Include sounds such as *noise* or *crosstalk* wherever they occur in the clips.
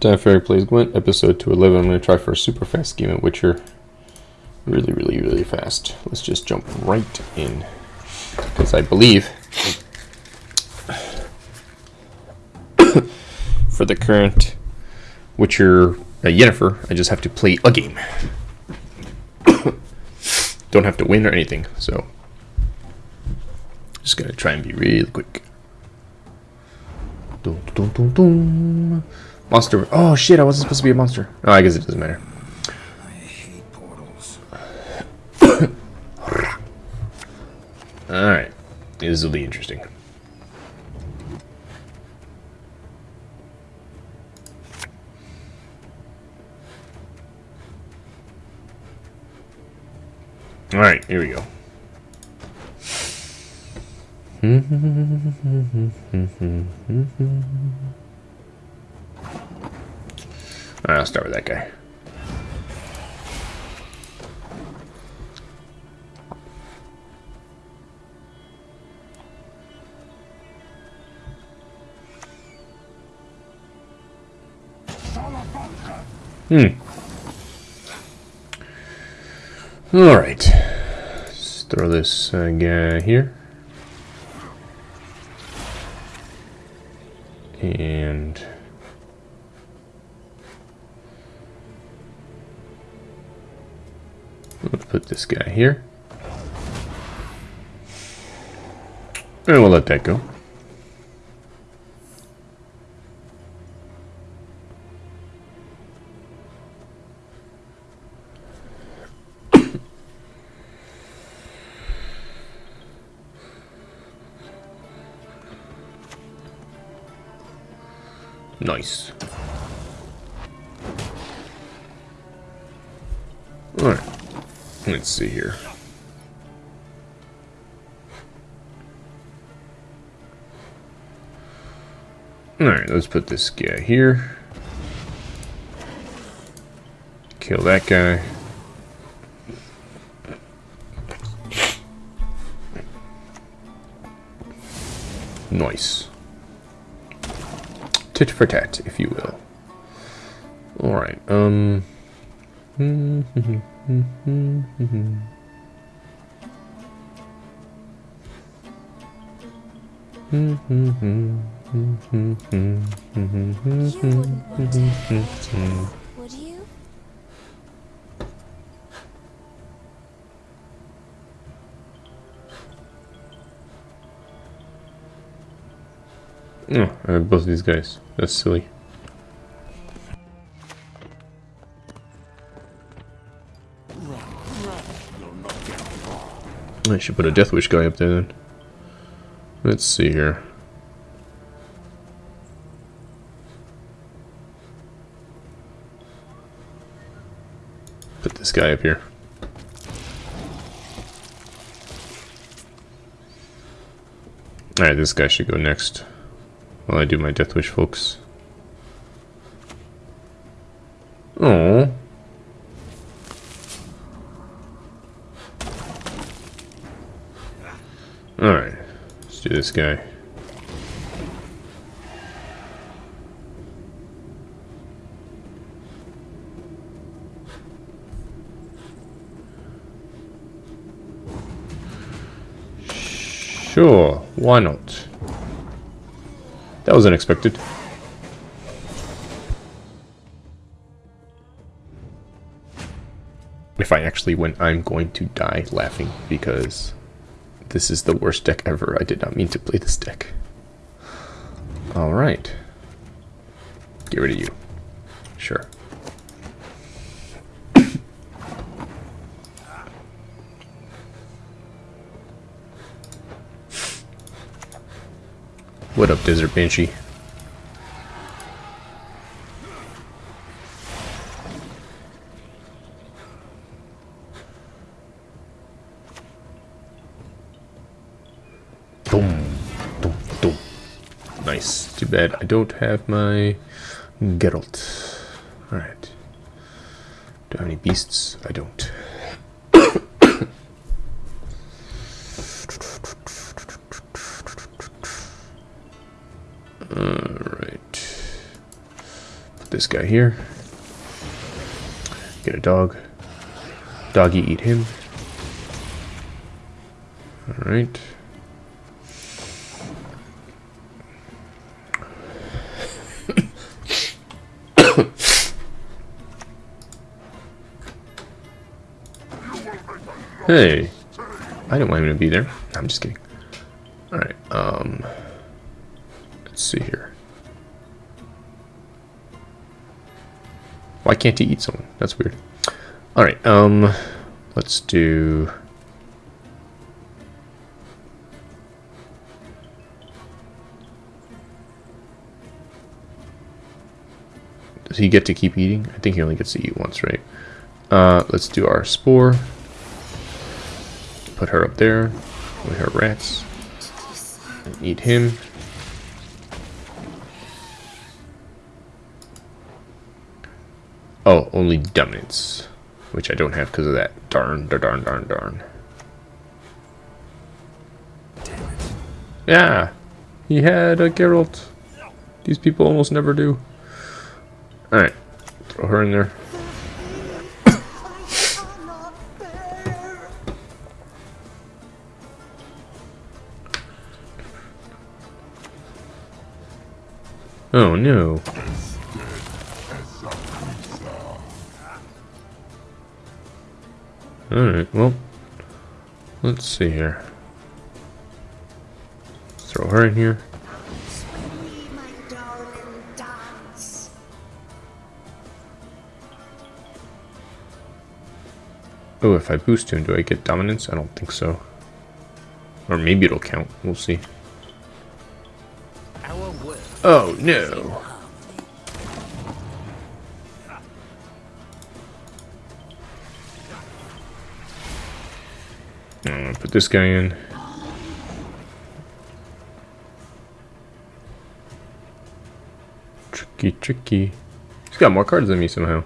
Time Fairy Plays Gwent, episode 211. I'm going to try for a super fast game at Witcher. Really, really, really fast. Let's just jump right in. Because I believe *coughs* for the current Witcher uh, Yennefer, I just have to play a game. *coughs* Don't have to win or anything, so just gonna try and be really quick. Dun, dun, dun. Monster. Oh shit! I wasn't supposed to be a monster. Oh, I guess it doesn't matter. I hate portals. All right, this will be interesting. All right, here we go. *laughs* I'll start with that guy. Hmm. All right. Let's throw this uh, guy here. And let's put this guy here. And we'll let that go. *coughs* Nice. Let's see here. Alright, let's put this guy here. Kill that guy. Nice tit for tat, if you will. Alright, um... *laughs* Hmm, hmm, hmm. Would you? Oh, I both of these guys. That's silly. I should put a Death Wish guy up there then. Let's see here. Put this guy up here. Alright, this guy should go next. While I do my Death Wish, folks. Oh. Alright. Let's do this guy. Sure, why not? That was unexpected. If I actually win, I'm going to die laughing because this is the worst deck ever. I did not mean to play this deck. Alright. Get rid of you. Sure. *coughs* What up, Desert Banshee? Boom, boom, boom. Nice. Too bad I don't have my Geralt. Alright. Do I have any beasts? I don't. Alright. Put this guy here. Get a dog. Doggy eat him. Alright. Hey. I didn't want him to be there. I'm just kidding. Alright, um... Let's see here. Why can't he eat someone? That's weird. Alright, um... Let's do... Does he get to keep eating? I think he only gets to eat once, right? Uh, let's do our spore. Put her up there with her rats. And eat him. Oh, only dominance. Which I don't have because of that. Darn, darn, darn, darn, darn. Yeah, he had a Geralt. These people almost never do. Alright, throw her in there. Oh no. Alright, well, let's see here. Throw her in here. Oh, if I boost him, do I get dominance? I don't think so. Or maybe it'll count. We'll see. Oh, no. Put this guy in. Tricky, tricky. He's got more cards than me somehow.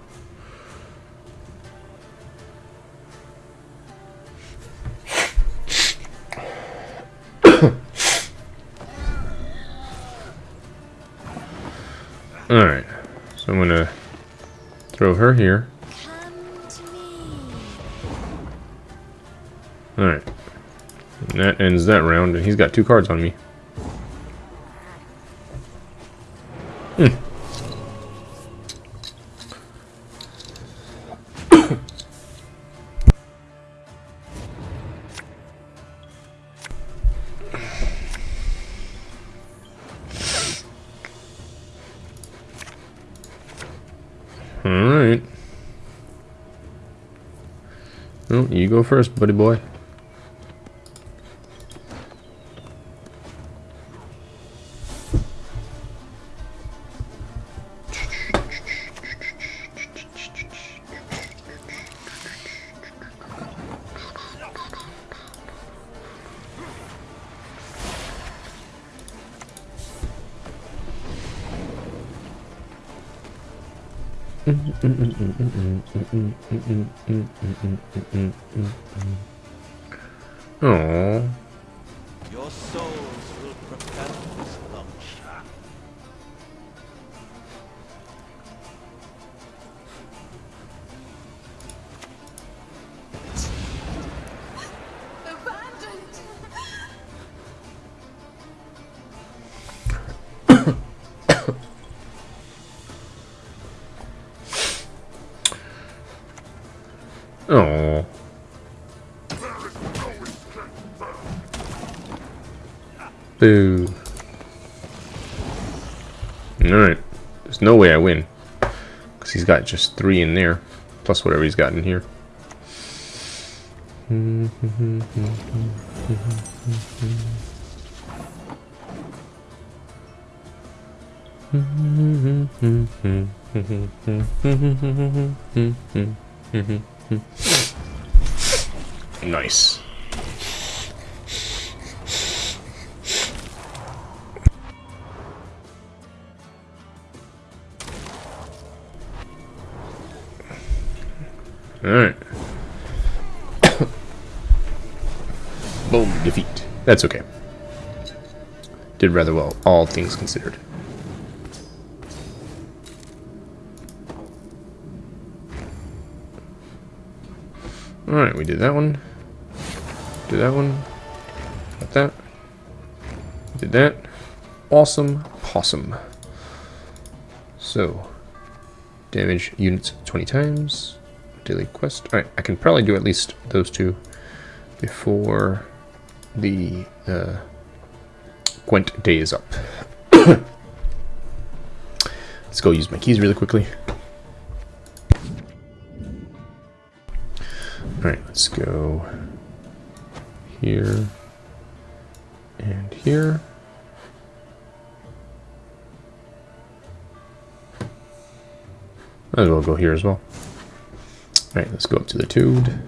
Her here. Alright. That ends that round, and he's got two cards on me. Hmm. You go first, buddy boy. Oh. Your souls Oh. Boo. Alright. There's no way I win. Because he's got just three in there. Plus whatever he's got in here. *laughs* Hmm. Nice. Alright. *coughs* Boom, defeat. That's okay. Did rather well, all things considered. Alright, we did that one. Did that one. Got that. Did that. Awesome possum. So, damage units 20 times. Daily quest. Alright, I can probably do at least those two before the uh, Gwent day is up. *coughs* Let's go use my keys really quickly. Alright, let's go here and here. Might as well go here as well. Alright, let's go up to the Toad.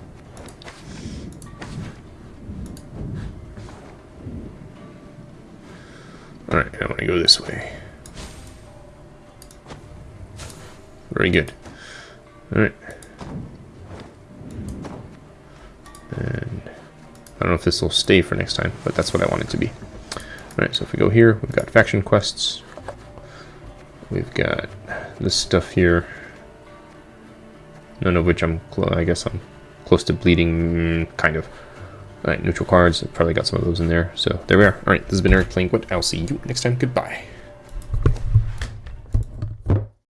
Alright, I want to go this way. Very good. Alright. And I don't know if this will stay for next time, but that's what I want it to be. Alright, so if we go here, we've got faction quests. We've got this stuff here. None of which I'm, I guess I'm close to bleeding, mm, kind of. Alright, neutral cards. I've probably got some of those in there. So there we are. Alright, this has been Eric playing What. I'll see you next time. Goodbye.